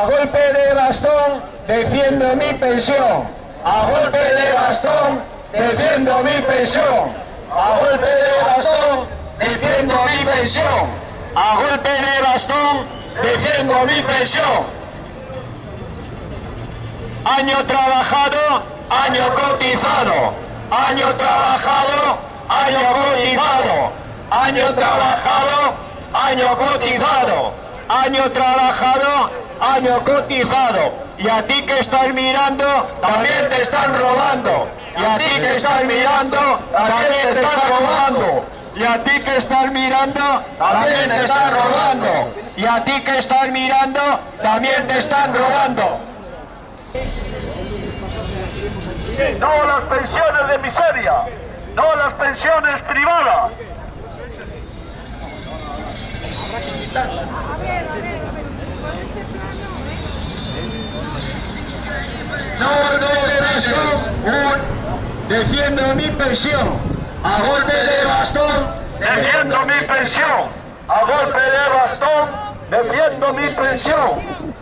A golpe de bastón defiendo mi pensión. A golpe de bastón defiendo mi pensión. A golpe de bastón defiendo mi pensión. A golpe de bastón defiendo mi pensión. Año trabajado, año cotizado. Año trabajado, año cotizado. Año trabajado, año cotizado. Año trabajado, año cotizado. Y a ti que estás mirando, también te están robando. Y a ti que estás mirando, también te están robando. Y a ti que estás mirando, también te están robando. Y a ti que estás mirando, también te están robando. No las pensiones de miseria, no las pensiones privadas no, de bastón, defiendo mi pensión. A golpe de bastón, Defiendo mi pensión. A golpe de bastón, defiendo mi pensión.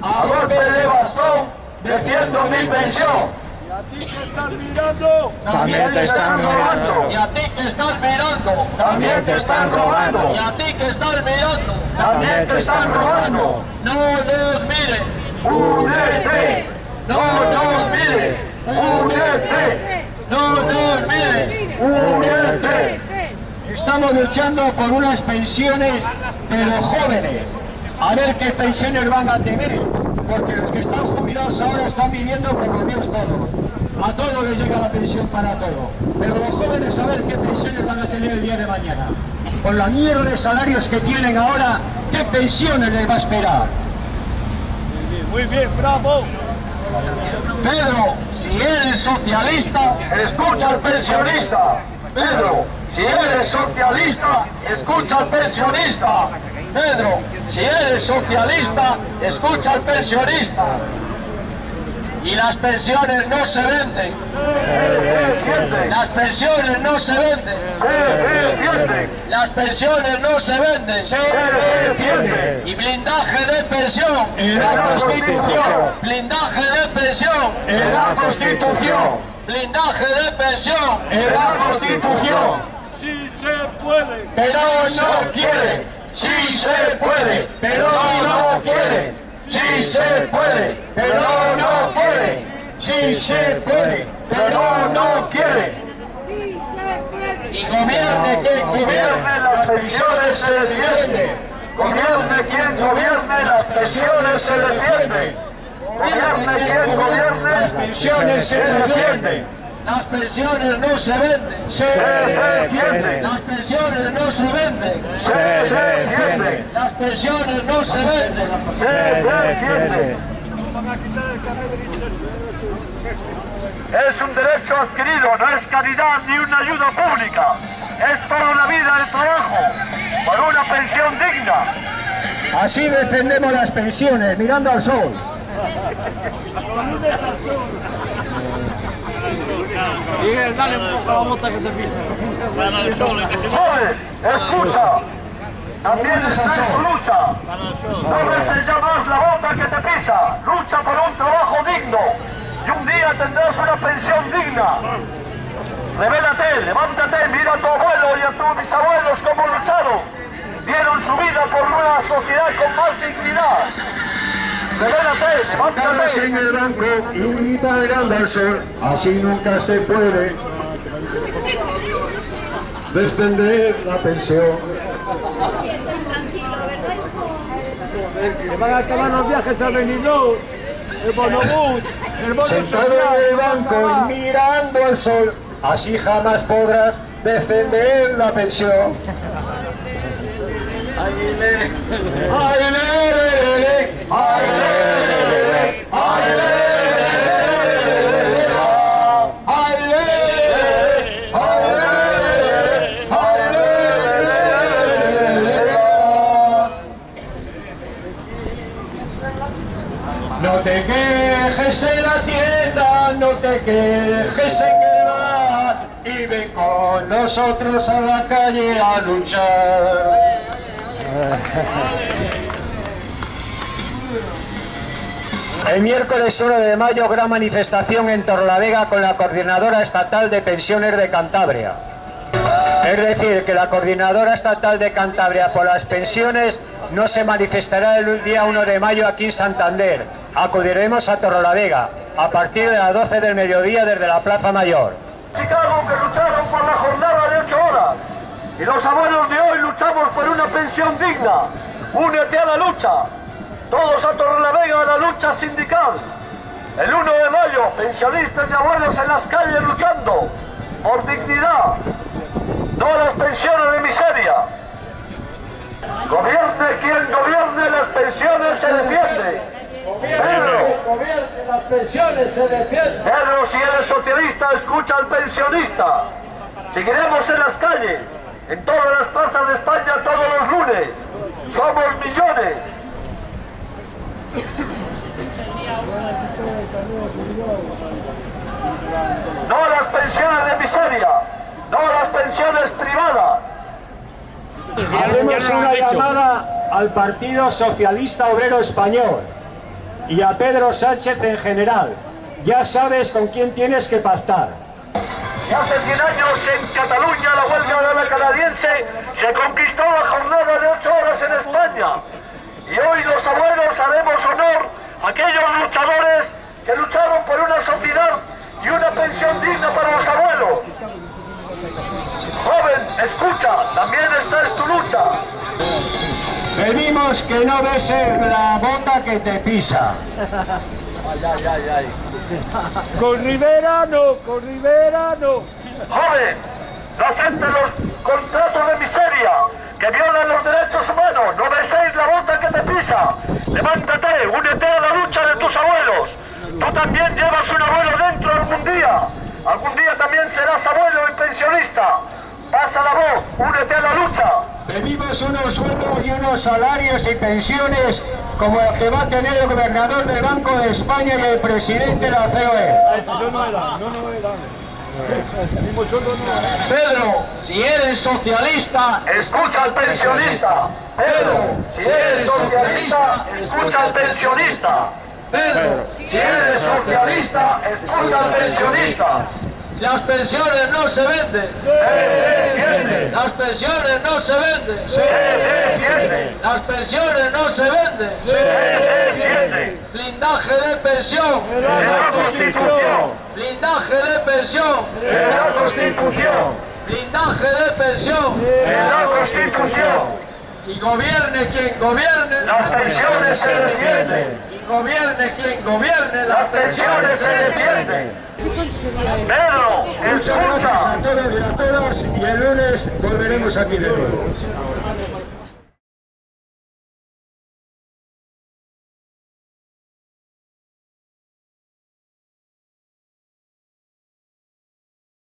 a golpe de bastón, defiendo mi pensión. También te están robando. Y a ti que estás mirando, También te están robando. y a ti que estás mirando, También te están robando. no nos miren, no nos miren, UNEP, no nos miren. UNEP. Estamos luchando por unas pensiones de los jóvenes. A ver qué pensiones van a tener. Porque los que están jubilados ahora están viviendo como Dios todos. A todos les llega la pensión para todo. Pero los jóvenes a ver qué pensiones van a tener el día de mañana. Con la mierda de salarios que tienen ahora, ¿qué pensiones les va a esperar? Muy bien, bravo. Pedro, si eres socialista, escucha al pensionista. Pedro, si eres socialista, escucha al pensionista. Pedro, si eres socialista, escucha al pensionista. Y las pensiones no se venden. Las pensiones no se venden. Las pensiones no se venden, se. Y blindaje de pensión en la Constitución. Blindaje de pensión en la Constitución. Blindaje de pensión en la Constitución. Pero no quiere. Sí se puede, pero no quiere. Sí se puede, pero no quiere. Sí se puede, pero no quiere. Y gobierne quien gobierne, las pensiones se defienden. Gobierne quien gobierne, las pensiones se defienden. Gobierne quien gobierne, las pensiones se defienden. Las pensiones no se venden, se defienden. Las pensiones no se venden, se defienden. Las pensiones no se venden. Es un derecho adquirido, no es caridad ni una ayuda pública. Es toda una vida de trabajo, por una pensión digna. Así defendemos las pensiones, mirando al sol. Miguel, dale un poco a la bota que te pisa. Joven, escucha. También está en su lucha. No beses ya más la bota que te pisa. Lucha por un trabajo digno. Y un día tendrás una pensión digna. Revélate, levántate, mira a tu abuelo y a tus bisabuelos cómo lucharon. Dieron su vida por una sociedad con más dignidad. Sentados en el banco y mirando al sol, así nunca se puede defender la pensión. Le van a acabar los viajes a Benidorm, el Bonobús, el bono Sentado en el banco y mirando al sol, así jamás podrás defender la pensión. Ay, No te quejes en la tienda, no te quejes en el bar y ven con nosotros a la calle a luchar. El miércoles 1 de mayo, gran manifestación en Torlavega con la Coordinadora Estatal de Pensiones de Cantabria. Es decir, que la Coordinadora Estatal de Cantabria por las pensiones no se manifestará el día 1 de mayo aquí en Santander. Acudiremos a Torrelavega a partir de las 12 del mediodía desde la Plaza Mayor. Chicago que lucharon por la jornada de 8 horas y los abuelos de hoy luchamos por una pensión digna. Únete a la lucha. Todos a Torrelavega a la lucha sindical. El 1 de mayo, pensionistas y abuelos en las calles luchando por dignidad, no las pensiones de miseria. Gobierne quien gobierne, las pensiones se defiende. Pedro, las pensiones se defienden. Pedro, si eres socialista, escucha al pensionista. Seguiremos en las calles, en todas las plazas de España todos los lunes. Somos millones. No a las pensiones de miseria, no a las pensiones privadas. Hacemos una llamada al Partido Socialista Obrero Español y a Pedro Sánchez en general. Ya sabes con quién tienes que pactar. Y hace 100 años en Cataluña la huelga de la canadiense se conquistó la jornada de 8 horas en España. Y hoy los abuelos haremos honor a aquellos luchadores que lucharon por una sociedad y una pensión digna para los abuelos. Joven, escucha, también esta es tu lucha. Pedimos que no beses la bota que te pisa. Con Rivera no, con Rivera no. Joven, no aceptes los contratos de miseria que violan los derechos humanos. No beséis la bota que te pisa. Levántate, únete a la lucha de tus abuelos. Tú también llevas un abuelo dentro algún día. Algún día también serás abuelo y pensionista. Pasa la voz, únete a la lucha. Pedimos unos sueldos y unos salarios y pensiones como el que va a tener el gobernador del Banco de España y el presidente de la. COE. Pedro, si eres socialista, Escucha al pensionista. Pedro, si eres socialista, escucha al pensionista. Pedro, si eres socialista, escucha al pensionista. Las pensiones no se venden. Defiende, Las pensiones no se venden. defiende, Las pensiones no se venden. defiende. Blindaje de pensión. En la Constitución, Blindaje de pensión. en la Constitución, Blindaje de pensión. en la Constitución. Y gobierne quien gobierne. Las pensiones se defienden, gobierne quien gobierne. las pensiones se defienden. Pedro, Muchas gracias escucha. a todos y a todas y el lunes volveremos aquí de nuevo.